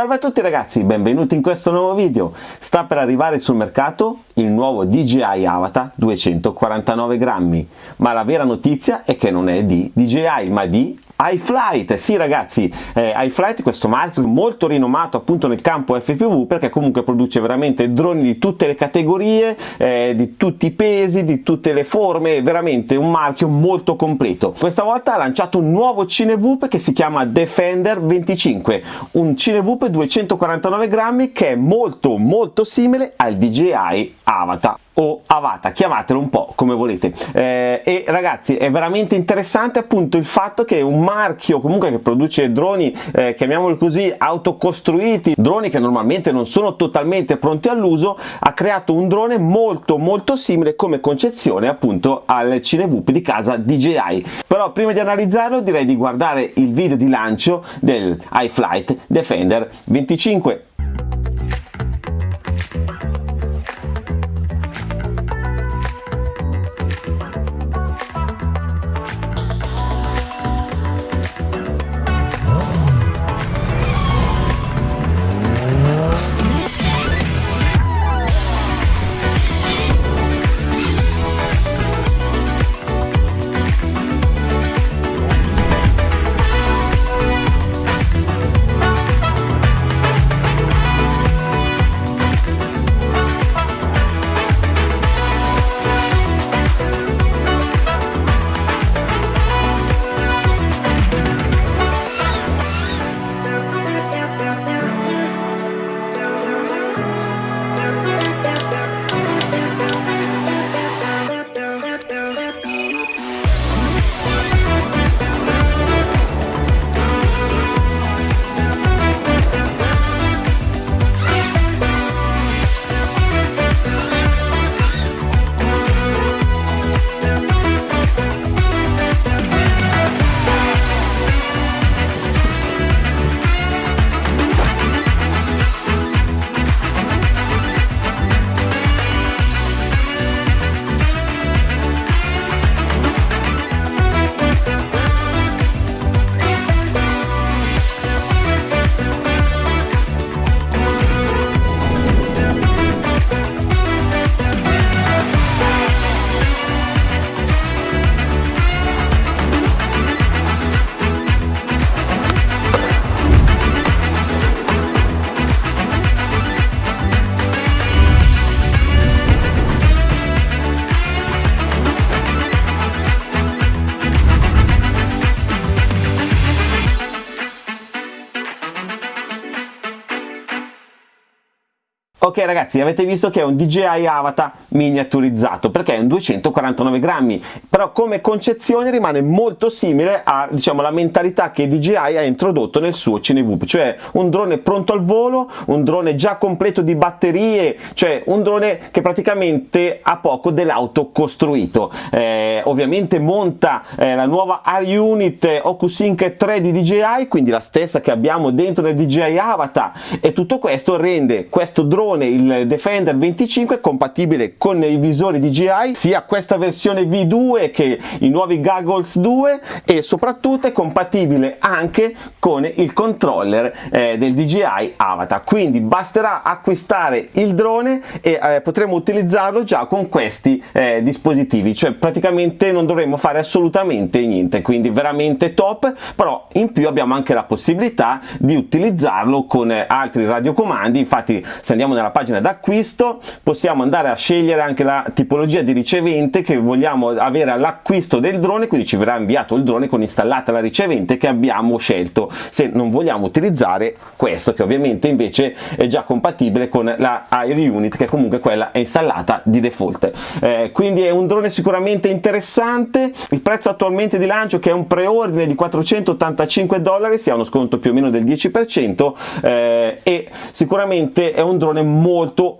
Salve a tutti ragazzi, benvenuti in questo nuovo video. Sta per arrivare sul mercato il nuovo DJI Avatar 249 grammi, ma la vera notizia è che non è di DJI, ma di iFlight, sì ragazzi, eh, iFlight questo marchio molto rinomato appunto nel campo FPV perché comunque produce veramente droni di tutte le categorie, eh, di tutti i pesi, di tutte le forme, veramente un marchio molto completo. Questa volta ha lanciato un nuovo Cinevoop che si chiama Defender 25, un Cinevoop 249 grammi che è molto molto simile al DJI Avatar o Avata, chiamatelo un po' come volete. Eh, e ragazzi è veramente interessante appunto il fatto che un marchio comunque che produce droni eh, chiamiamoli così autocostruiti droni che normalmente non sono totalmente pronti all'uso ha creato un drone molto molto simile come concezione appunto al Cinevoop di casa DJI però prima di analizzarlo direi di guardare il video di lancio del iFlight Defender 25 Ok ragazzi avete visto che è un DJI Avatar miniaturizzato perché è un 249 grammi. Però come concezione rimane molto simile a diciamo la mentalità che DJI ha introdotto nel suo Cinevoop cioè un drone pronto al volo un drone già completo di batterie cioè un drone che praticamente ha poco dell'auto costruito. Eh, ovviamente monta eh, la nuova R-Unit OcuSync 3 di DJI quindi la stessa che abbiamo dentro nel DJI Avatar e tutto questo rende questo drone versione il Defender 25 compatibile con i visori DJI sia questa versione V2 che i nuovi Goggles 2 e soprattutto è compatibile anche con il controller eh, del DJI Avatar. Quindi basterà acquistare il drone e eh, potremo utilizzarlo già con questi eh, dispositivi. Cioè praticamente non dovremo fare assolutamente niente quindi veramente top però in più abbiamo anche la possibilità di utilizzarlo con altri radiocomandi. Infatti se andiamo nella pagina d'acquisto possiamo andare a scegliere anche la tipologia di ricevente che vogliamo avere all'acquisto del drone quindi ci verrà inviato il drone con installata la ricevente che abbiamo scelto se non vogliamo utilizzare questo che ovviamente invece è già compatibile con la Air Unit che comunque quella è installata di default. Eh, quindi è un drone sicuramente interessante. Il prezzo attualmente di lancio che è un preordine di 485 dollari si ha uno sconto più o meno del 10% eh, e sicuramente è un drone molto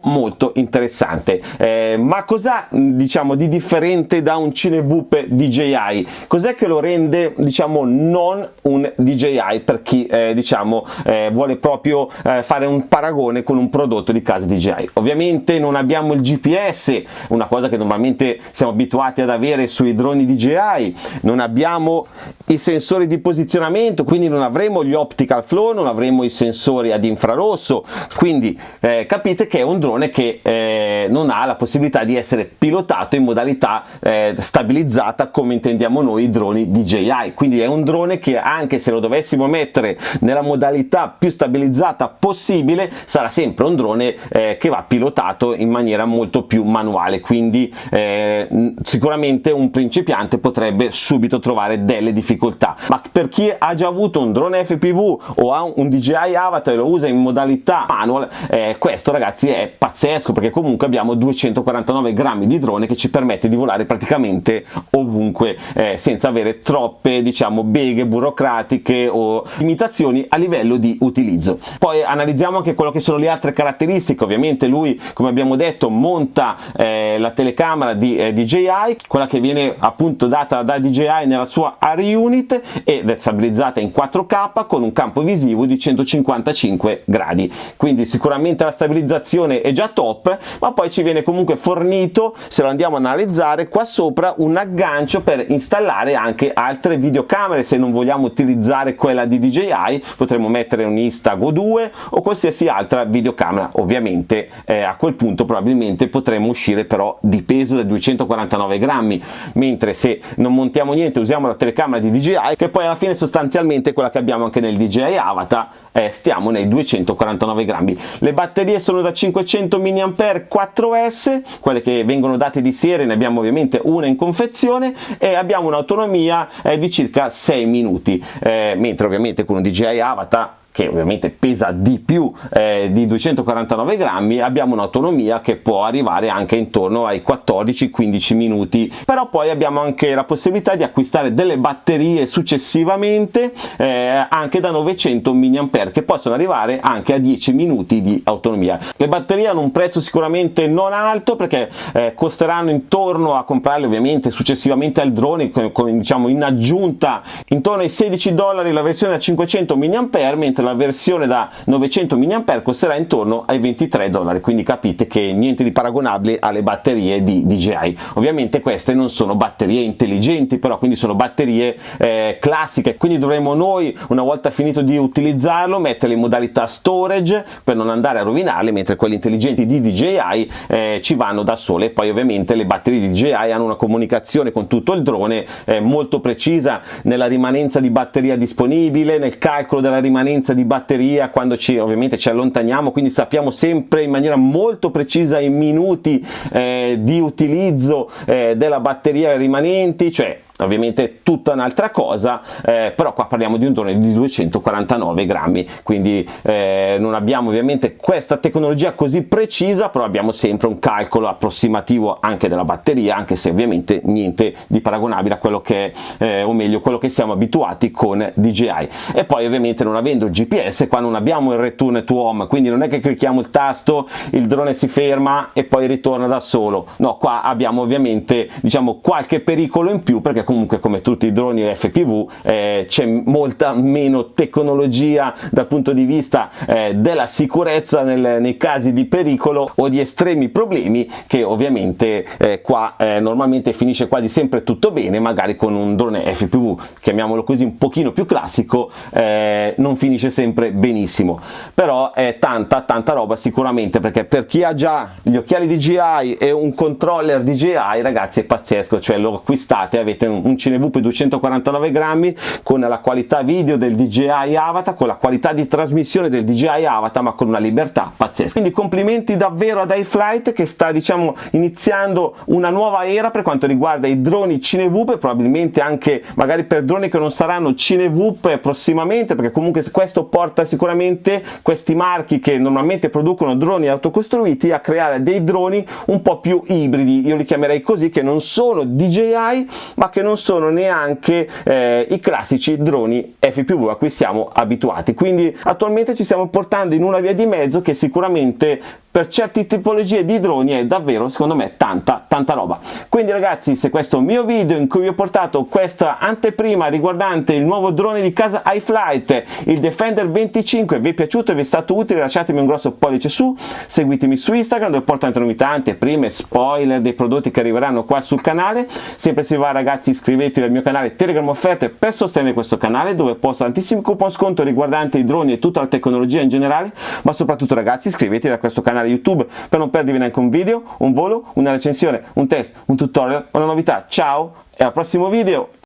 molto interessante. Eh, ma cosa diciamo di differente da un Cinevoop DJI cos'è che lo rende diciamo non un DJI per chi eh, diciamo eh, vuole proprio eh, fare un paragone con un prodotto di casa DJI ovviamente non abbiamo il GPS una cosa che normalmente siamo abituati ad avere sui droni DJI non abbiamo i sensori di posizionamento quindi non avremo gli optical flow non avremo i sensori ad infrarosso. Quindi eh, capite che è un drone che eh, non ha la possibilità di essere pilotato in modalità eh, stabilizzata come intendiamo noi i droni DJI quindi è un drone che anche se lo dovessimo mettere nella modalità più stabilizzata possibile sarà sempre un drone eh, che va pilotato in maniera molto più manuale. Quindi eh, sicuramente un principiante potrebbe subito trovare delle difficoltà. Ma per chi ha già avuto un drone FPV o ha un DJI Avatar e lo usa in modalità manual eh, questo ragazzi è pazzesco perché comunque abbiamo 249 grammi di drone che ci permette di volare praticamente ovunque eh, senza avere troppe diciamo beghe burocratiche o limitazioni a livello di utilizzo. Poi analizziamo anche quello che sono le altre caratteristiche. Ovviamente lui come abbiamo detto monta eh, la telecamera di eh, DJI quella che viene appunto data da DJI nella sua Ari Unit ed è stabilizzata in 4K con un campo visivo di 155 gradi. Quindi sicuramente la stabilizzazione è già top ma poi ci viene comunque fornito se lo andiamo a analizzare qua sopra un aggancio per installare anche altre videocamere. Se non vogliamo utilizzare quella di DJI potremmo mettere un Instago 2 o qualsiasi altra videocamera. Ovviamente eh, a quel punto probabilmente potremmo uscire però di peso da 249 grammi. Mentre se non montiamo niente usiamo la telecamera di DJI che poi alla fine sostanzialmente quella che abbiamo anche nel DJI Avatar eh, stiamo nei 249 grammi. Le batterie sono da 500 mAh 4S quelle che vengono date di serie ne abbiamo ovviamente una in confezione e abbiamo un'autonomia eh, di circa 6 minuti. Eh, mentre ovviamente con un DJI Avatar che ovviamente pesa di più eh, di 249 grammi abbiamo un'autonomia che può arrivare anche intorno ai 14-15 minuti. Però poi abbiamo anche la possibilità di acquistare delle batterie successivamente eh, anche da 900 mAh che possono arrivare anche a 10 minuti di autonomia. Le batterie hanno un prezzo sicuramente non alto perché eh, costeranno intorno a comprarle ovviamente successivamente al drone con, con, diciamo in aggiunta intorno ai 16 dollari la versione a 500 mAh mentre la versione da 900 mAh costerà intorno ai 23 dollari quindi capite che niente di paragonabile alle batterie di DJI ovviamente queste non sono batterie intelligenti però quindi sono batterie eh, classiche quindi dovremo noi una volta finito di utilizzarlo metterle in modalità storage per non andare a rovinarle mentre quelle intelligenti di DJI eh, ci vanno da sole. E poi ovviamente le batterie di DJI hanno una comunicazione con tutto il drone eh, molto precisa nella rimanenza di batteria disponibile nel calcolo della rimanenza di batteria quando ci ovviamente ci allontaniamo quindi sappiamo sempre in maniera molto precisa i minuti eh, di utilizzo eh, della batteria rimanenti cioè ovviamente tutta un'altra cosa eh, però qua parliamo di un drone di 249 grammi quindi eh, non abbiamo ovviamente questa tecnologia così precisa però abbiamo sempre un calcolo approssimativo anche della batteria anche se ovviamente niente di paragonabile a quello che eh, o meglio quello che siamo abituati con DJI e poi ovviamente non avendo il GPS qua non abbiamo il return to home quindi non è che clicchiamo il tasto il drone si ferma e poi ritorna da solo. No qua abbiamo ovviamente diciamo qualche pericolo in più perché comunque come tutti i droni FPV eh, c'è molta meno tecnologia dal punto di vista eh, della sicurezza nel, nei casi di pericolo o di estremi problemi che ovviamente eh, qua eh, normalmente finisce quasi sempre tutto bene magari con un drone FPV chiamiamolo così un pochino più classico eh, non finisce sempre benissimo. Però è tanta tanta roba sicuramente perché per chi ha già gli occhiali DJI e un controller DJI ragazzi è pazzesco cioè lo acquistate avete un un CineVP 249 grammi con la qualità video del DJI Avatar, con la qualità di trasmissione del DJI Avatar ma con una libertà pazzesca. Quindi complimenti davvero ad iFlight che sta diciamo iniziando una nuova era per quanto riguarda i droni CineVP probabilmente anche magari per droni che non saranno CineVP prossimamente perché comunque questo porta sicuramente questi marchi che normalmente producono droni autocostruiti a creare dei droni un po' più ibridi, io li chiamerei così, che non sono DJI ma che non sono neanche eh, i classici droni FPV a cui siamo abituati. Quindi attualmente ci stiamo portando in una via di mezzo che sicuramente per certe tipologie di droni è davvero secondo me tanta tanta roba. Quindi ragazzi se questo mio video in cui vi ho portato questa anteprima riguardante il nuovo drone di casa iFlight il Defender 25 vi è piaciuto e vi è stato utile lasciatemi un grosso pollice su seguitemi su Instagram dove porto tante novità anteprime spoiler dei prodotti che arriveranno qua sul canale. Sempre se va ragazzi iscrivetevi al mio canale Telegram offerte per sostenere questo canale dove posto tantissimi coupon sconto riguardanti i droni e tutta la tecnologia in generale. Ma soprattutto ragazzi iscrivetevi a questo canale canale YouTube per non perdervi neanche un video, un volo, una recensione, un test, un tutorial, una novità. Ciao e al prossimo video!